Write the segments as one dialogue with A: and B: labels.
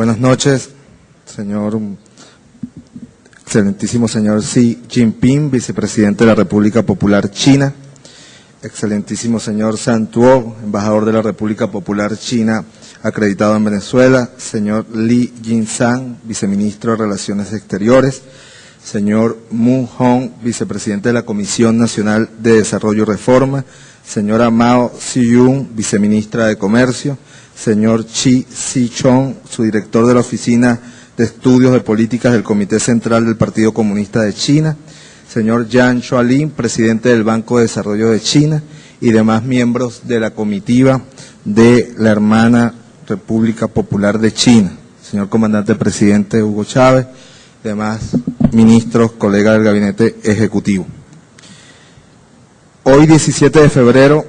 A: Buenas noches, señor, excelentísimo señor Xi Jinping, vicepresidente de la República Popular China, excelentísimo señor San Tuo, embajador de la República Popular China acreditado en Venezuela, señor Li Jinsang, viceministro de Relaciones Exteriores, señor Mu Hong, vicepresidente de la Comisión Nacional de Desarrollo y Reforma, señora Mao Ziyun, viceministra de Comercio, señor Chi Si-chong, su director de la Oficina de Estudios de Políticas del Comité Central del Partido Comunista de China, señor Yan Xualin, presidente del Banco de Desarrollo de China, y demás miembros de la comitiva de la hermana República Popular de China, señor comandante presidente Hugo Chávez, demás ministros, colegas del gabinete ejecutivo. Hoy, 17 de febrero,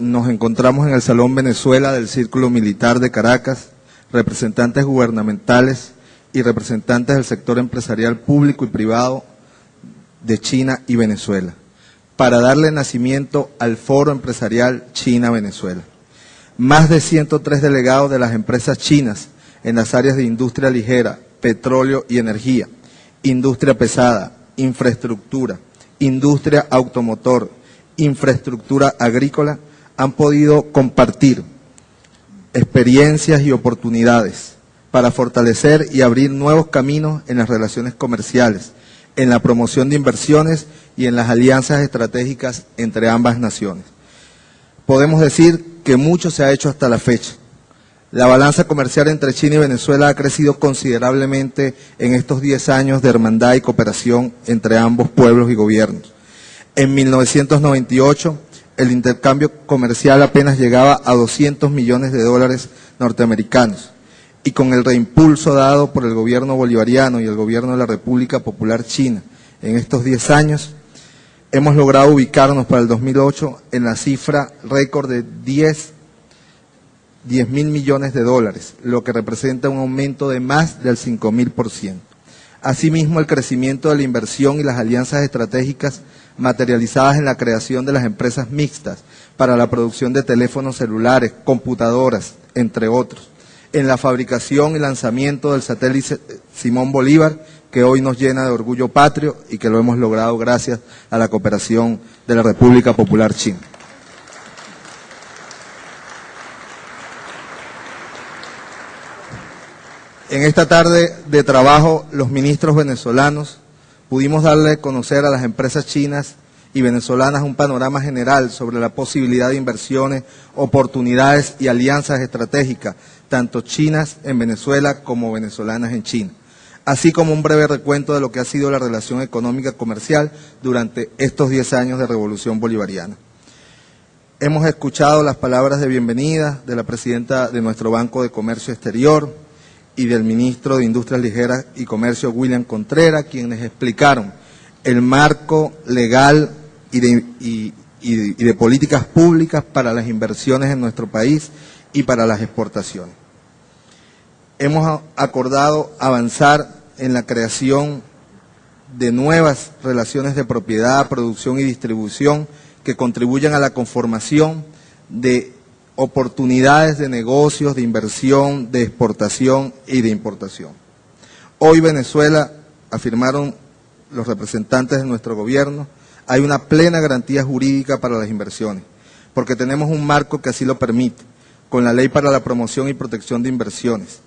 A: nos encontramos en el Salón Venezuela del Círculo Militar de Caracas, representantes gubernamentales y representantes del sector empresarial público y privado de China y Venezuela, para darle nacimiento al Foro Empresarial China-Venezuela. Más de 103 delegados de las empresas chinas en las áreas de industria ligera, petróleo y energía, industria pesada, infraestructura, industria automotor, infraestructura agrícola, han podido compartir experiencias y oportunidades para fortalecer y abrir nuevos caminos en las relaciones comerciales, en la promoción de inversiones y en las alianzas estratégicas entre ambas naciones. Podemos decir que mucho se ha hecho hasta la fecha. La balanza comercial entre China y Venezuela ha crecido considerablemente en estos 10 años de hermandad y cooperación entre ambos pueblos y gobiernos. En 1998, el intercambio comercial apenas llegaba a 200 millones de dólares norteamericanos y con el reimpulso dado por el gobierno bolivariano y el gobierno de la República Popular China en estos 10 años, hemos logrado ubicarnos para el 2008 en la cifra récord de 10, 10 mil millones de dólares, lo que representa un aumento de más del 5 mil por ciento. Asimismo, el crecimiento de la inversión y las alianzas estratégicas materializadas en la creación de las empresas mixtas para la producción de teléfonos celulares, computadoras, entre otros, en la fabricación y lanzamiento del satélite Simón Bolívar, que hoy nos llena de orgullo patrio y que lo hemos logrado gracias a la cooperación de la República Popular China. En esta tarde de trabajo, los ministros venezolanos pudimos darle a conocer a las empresas chinas y venezolanas un panorama general sobre la posibilidad de inversiones, oportunidades y alianzas estratégicas, tanto chinas en Venezuela como venezolanas en China, así como un breve recuento de lo que ha sido la relación económica comercial durante estos 10 años de revolución bolivariana. Hemos escuchado las palabras de bienvenida de la presidenta de nuestro Banco de Comercio Exterior, y del ministro de Industrias Ligeras y Comercio, William Contreras, quienes explicaron el marco legal y de, políticas públicas para las inversiones en nuestro país y para las exportaciones. Hemos acordado avanzar en la creación de nuevas relaciones de propiedad, producción y distribución que contribuyan a la conformación de oportunidades de negocios, de inversión, de exportación y de importación. Hoy Venezuela, afirmaron los representantes de nuestro gobierno, hay una plena garantía jurídica para las inversiones, porque tenemos un marco que así lo permite, con la Ley para la Promoción y Protección de Inversiones,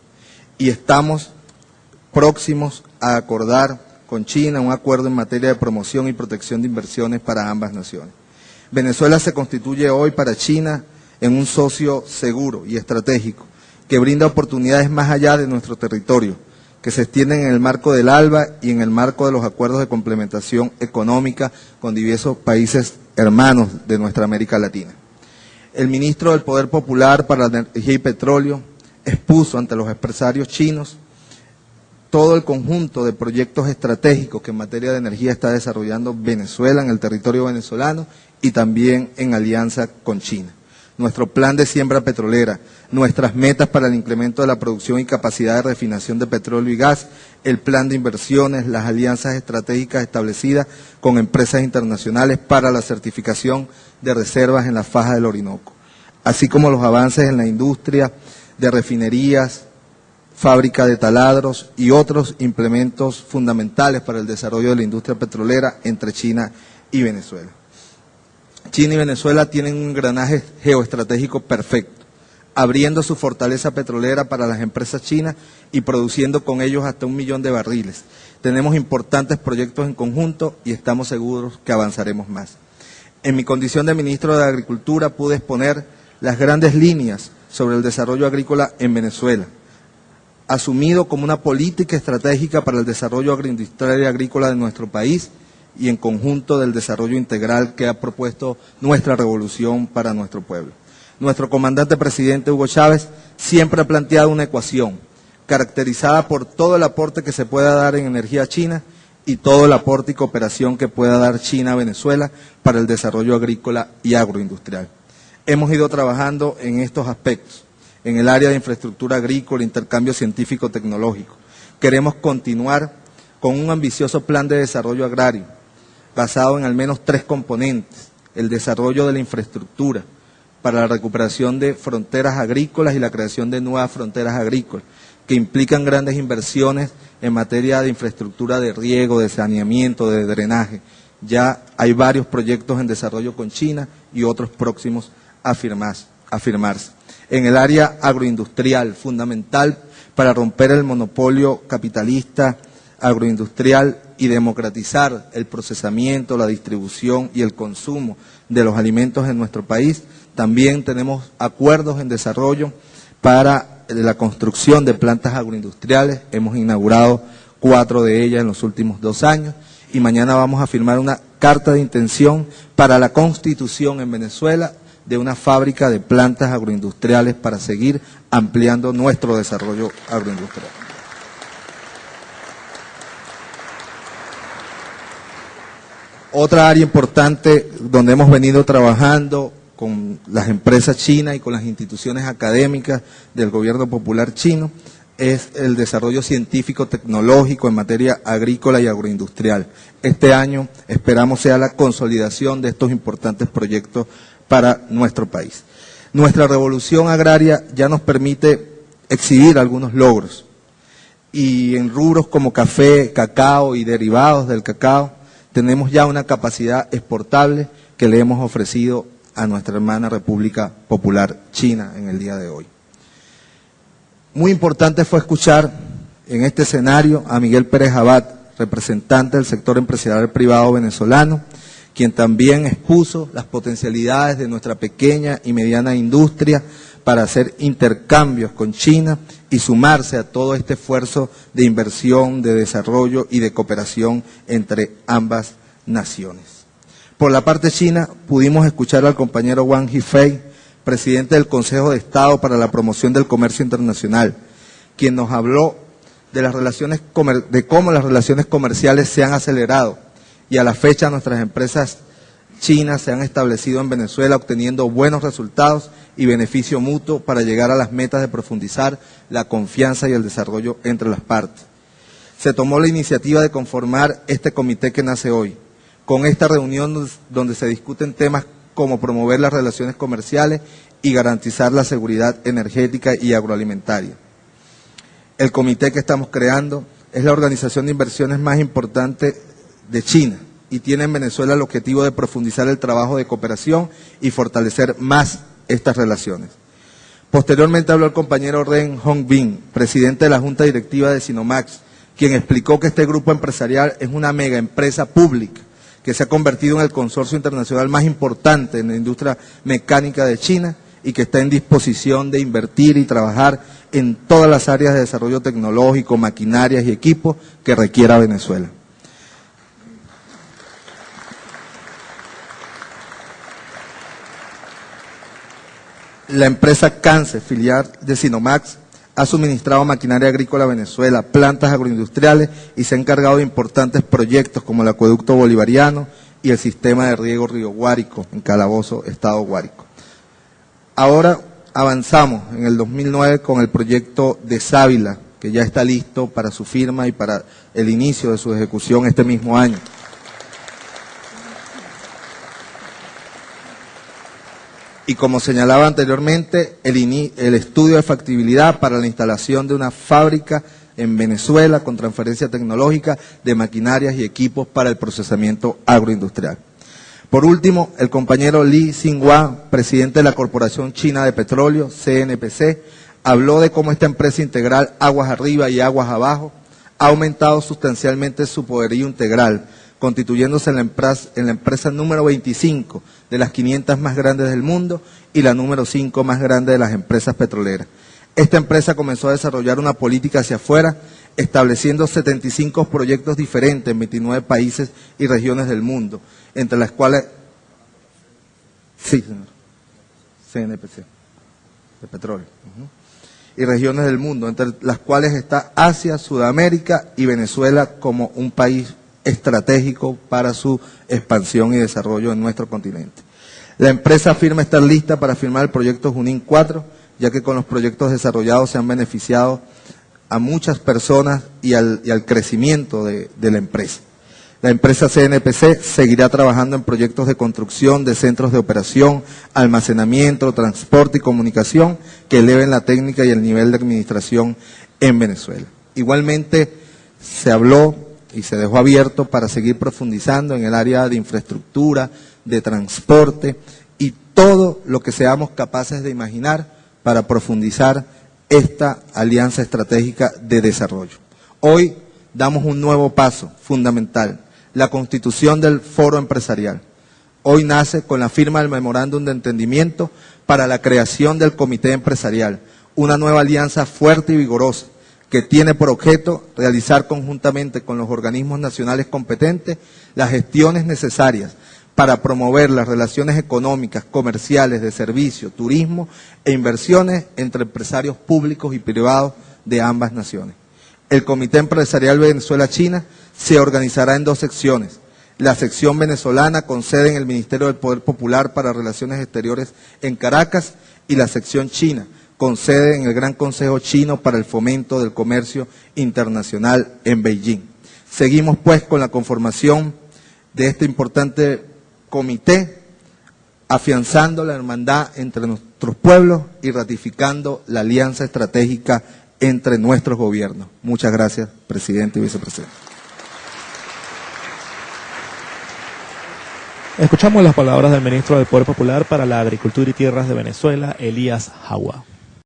A: y estamos próximos a acordar con China un acuerdo en materia de promoción y protección de inversiones para ambas naciones. Venezuela se constituye hoy para China en un socio seguro y estratégico que brinda oportunidades más allá de nuestro territorio, que se extienden en el marco del ALBA y en el marco de los acuerdos de complementación económica con diversos países hermanos de nuestra América Latina. El ministro del Poder Popular para la Energía y Petróleo expuso ante los empresarios chinos todo el conjunto de proyectos estratégicos que en materia de energía está desarrollando Venezuela en el territorio venezolano y también en alianza con China nuestro plan de siembra petrolera, nuestras metas para el incremento de la producción y capacidad de refinación de petróleo y gas, el plan de inversiones, las alianzas estratégicas establecidas con empresas internacionales para la certificación de reservas en la faja del Orinoco, así como los avances en la industria de refinerías, fábrica de taladros y otros implementos fundamentales para el desarrollo de la industria petrolera entre China y Venezuela. China y Venezuela tienen un engranaje geoestratégico perfecto, abriendo su fortaleza petrolera para las empresas chinas y produciendo con ellos hasta un millón de barriles. Tenemos importantes proyectos en conjunto y estamos seguros que avanzaremos más. En mi condición de ministro de Agricultura pude exponer las grandes líneas sobre el desarrollo agrícola en Venezuela, asumido como una política estratégica para el desarrollo agroindustrial y agrícola de nuestro país y en conjunto del desarrollo integral que ha propuesto nuestra revolución para nuestro pueblo. Nuestro comandante presidente Hugo Chávez siempre ha planteado una ecuación caracterizada por todo el aporte que se pueda dar en energía china y todo el aporte y cooperación que pueda dar China a Venezuela para el desarrollo agrícola y agroindustrial. Hemos ido trabajando en estos aspectos, en el área de infraestructura agrícola, intercambio científico-tecnológico. Queremos continuar con un ambicioso plan de desarrollo agrario, basado en al menos tres componentes. El desarrollo de la infraestructura para la recuperación de fronteras agrícolas y la creación de nuevas fronteras agrícolas, que implican grandes inversiones en materia de infraestructura de riego, de saneamiento, de drenaje. Ya hay varios proyectos en desarrollo con China y otros próximos a, firmarse. En el área agroindustrial, fundamental para romper el monopolio capitalista agroindustrial y democratizar el procesamiento, la distribución y el consumo de los alimentos en nuestro país. También tenemos acuerdos en desarrollo para la construcción de plantas agroindustriales. Hemos inaugurado cuatro de ellas en los últimos dos años y mañana vamos a firmar una carta de intención para la constitución en Venezuela de una fábrica de plantas agroindustriales para seguir ampliando nuestro desarrollo agroindustrial. Otra área importante donde hemos venido trabajando con las empresas chinas y con las instituciones académicas del gobierno popular chino es el desarrollo científico tecnológico en materia agrícola y agroindustrial. Este año esperamos sea la consolidación de estos importantes proyectos para nuestro país. Nuestra revolución agraria ya nos permite exhibir algunos logros y en rubros como café, cacao y derivados del cacao tenemos ya una capacidad exportable que le hemos ofrecido a nuestra hermana República Popular China en el día de hoy. Muy importante fue escuchar en este escenario a Miguel Pérez Abad, representante del sector empresarial privado venezolano, quien también expuso las potencialidades de nuestra pequeña y mediana industria para hacer intercambios con China y sumarse a todo este esfuerzo de inversión, de desarrollo y de cooperación entre ambas naciones. Por la parte china, pudimos escuchar al compañero Wang Yifei, presidente del Consejo de Estado para la Promoción del Comercio Internacional, quien nos habló de, las relaciones, de cómo las relaciones comerciales se han acelerado y a la fecha nuestras empresas chinas se han establecido en Venezuela obteniendo buenos resultados y beneficio mutuo para llegar a las metas de profundizar la confianza y el desarrollo entre las partes. Se tomó la iniciativa de conformar este comité que nace hoy, con esta reunión donde se discuten temas como promover las relaciones comerciales y garantizar la seguridad energética y agroalimentaria. El comité que estamos creando es la organización de inversiones más importante de China y tiene en Venezuela el objetivo de profundizar el trabajo de cooperación y fortalecer más estas relaciones. Posteriormente habló el compañero Ren Hongbin, presidente de la Junta Directiva de Sinomax, quien explicó que este grupo empresarial es una mega empresa pública que se ha convertido en el consorcio internacional más importante en la industria mecánica de China y que está en disposición de invertir y trabajar en todas las áreas de desarrollo tecnológico, maquinarias y equipos que requiera Venezuela. La empresa Cance, filial de Sinomax, ha suministrado maquinaria agrícola a Venezuela, plantas agroindustriales y se ha encargado de importantes proyectos como el acueducto bolivariano y el sistema de riego Río Guárico, en Calabozo, Estado Guárico. Ahora avanzamos en el 2009 con el proyecto de Sábila, que ya está listo para su firma y para el inicio de su ejecución este mismo año. Y como señalaba anteriormente, el, estudio de factibilidad para la instalación de una fábrica en Venezuela con transferencia tecnológica de maquinarias y equipos para el procesamiento agroindustrial. Por último, el compañero Li Xinhua, presidente de la Corporación China de Petróleo, CNPC, habló de cómo esta empresa integral Aguas Arriba y Aguas Abajo ha aumentado sustancialmente su poderío integral, constituyéndose en la, empresa, en la empresa número 25 de las 500 más grandes del mundo y la número 5 más grande de las empresas petroleras. Esta empresa comenzó a desarrollar una política hacia afuera, estableciendo 75 proyectos diferentes en 29 países y regiones del mundo, entre las cuales... Sí, señor. CNPC, de petróleo. Y regiones del mundo, entre las cuales está Asia, Sudamérica y Venezuela como un país estratégico para su expansión y desarrollo en nuestro continente. La empresa afirma estar lista para firmar el proyecto Junín 4, ya que con los proyectos desarrollados se han beneficiado a muchas personas y al, crecimiento de, la empresa. La empresa CNPC seguirá trabajando en proyectos de construcción de centros de operación, almacenamiento, transporte y comunicación que eleven la técnica y el nivel de administración en Venezuela. Igualmente, se habló y se dejó abierto para seguir profundizando en el área de infraestructura, de transporte y todo lo que seamos capaces de imaginar para profundizar esta alianza estratégica de desarrollo. Hoy damos un nuevo paso fundamental, la constitución del foro empresarial. Hoy nace con la firma del memorándum de entendimiento para la creación del comité empresarial, una nueva alianza fuerte y vigorosa que tiene por objeto realizar conjuntamente con los organismos nacionales competentes las gestiones necesarias para promover las relaciones económicas, comerciales, de servicio, turismo e inversiones entre empresarios públicos y privados de ambas naciones. El Comité Empresarial Venezuela-China se organizará en dos secciones. La sección venezolana con sede en el Ministerio del Poder Popular para Relaciones Exteriores en Caracas y la sección china con sede en el Gran Consejo Chino para el Fomento del Comercio Internacional en Beijing. Seguimos pues con la conformación de este importante comité, afianzando la hermandad entre nuestros pueblos y ratificando la alianza estratégica entre nuestros gobiernos. Muchas gracias, presidente y vicepresidente.
B: Escuchamos las palabras del ministro del Poder Popular para la Agricultura y Tierras de Venezuela, Elías Jagua.